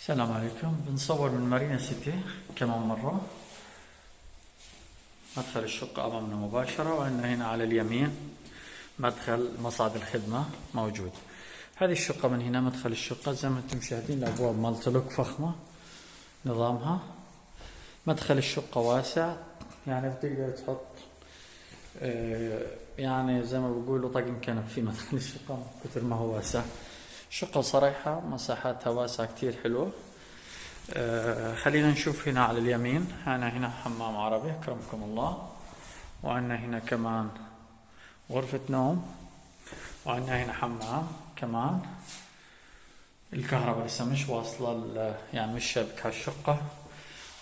السلام عليكم. بنصور من مارينا سيتي كمان مرة. مدخل الشقة أمامنا مباشرة وعندنا هنا على اليمين مدخل مصعد الخدمة موجود. هذه الشقة من هنا مدخل الشقة زي ما أنتم مشاهدين الأبواب مالتلوك فخمة نظامها. مدخل الشقة واسع يعني بتقدر تحط آه، يعني زي ما بقولوا طقم كنب في مدخل الشقة كثر ما هو واسع. شقة صريحة مساحاتها واسعة كتير حلوة. آه، خلينا نشوف هنا على اليمين. أنا هنا حمام عربي أكرمكم الله. وعندنا هنا كمان غرفة نوم. وعندنا هنا حمام كمان. الكهرباء لسه مش واصلة يعني مش شبكة الشقة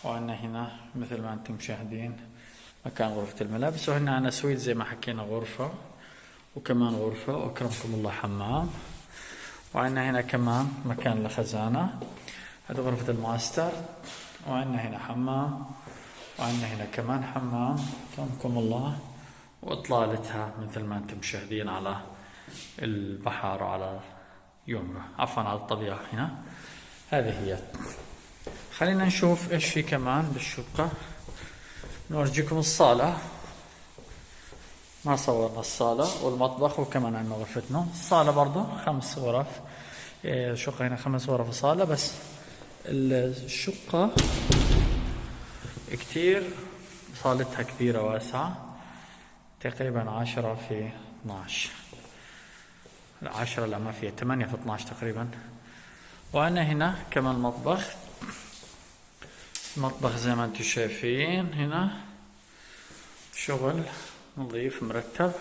وعندنا هنا مثل ما أنتم مشاهدين مكان غرفة الملابس. وهنا عندنا سويت زي ما حكينا غرفة وكمان غرفة. وأكرمكم الله حمام. وعندنا هنا كمان مكان لخزانة. هذه غرفة الماستر. وعندنا هنا حمام. وعندنا هنا كمان حمام. أكرمكم الله. وإطلالتها مثل ما أنتم مشاهدين على البحر وعلى يومنا. عفوا على الطبيعة هنا. هذه هي. خلينا نشوف إيش في كمان بالشقة. نورجيكم الصالة. ما صورنا الصالة والمطبخ وكمان عندنا غرفة نوم الصالة برضو خمس غرف. إيه، الشقة هنا خمس غرف وصالة بس الشقة كتير. صالتها كبيرة واسعة. تقريبا عشرة في 12 لا عشرة لا ما فيها ثمانية في 12 تقريبا. وعندنا هنا كمان مطبخ. مطبخ زي ما أنتم شايفين هنا. شغل. نظيف مرتب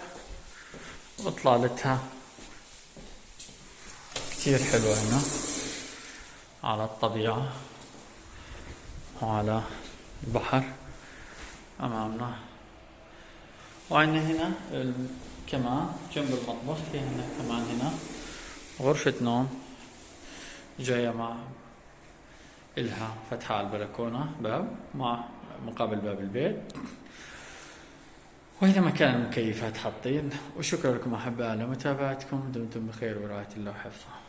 واطلالتها كتير حلوة هنا. على الطبيعة وعلى البحر أمامنا. وعندنا هنا كمان جنب المطبخ في هنا كمان هنا. غرفة نوم جاية مع إلها فتحة على البلكونة باب مع مقابل باب البيت. وهنا مكان المكيفات حاطين وشكرا لكم أحبائي على متابعتكم. دمتم بخير. ورعاية الله وحفظه.